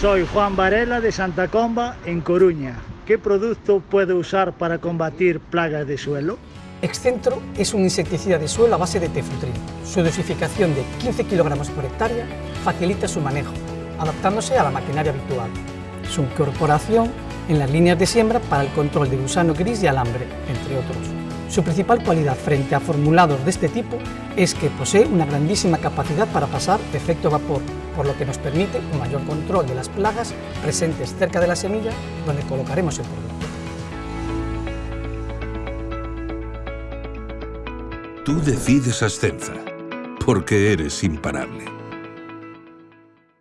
Soy Juan Varela de Santa Comba, en Coruña. ¿Qué producto puedo usar para combatir plagas de suelo? Excentro es un insecticida de suelo a base de tefutrin. Su dosificación de 15 kg por hectárea facilita su manejo, adaptándose a la maquinaria habitual. Su incorporación en las líneas de siembra para el control de gusano gris y alambre, entre otros. Su principal cualidad frente a formulados de este tipo es que posee una grandísima capacidad para pasar efecto vapor, por lo que nos permite un mayor control de las plagas presentes cerca de la semilla donde colocaremos el producto. Tú decides Ascenza, porque eres imparable.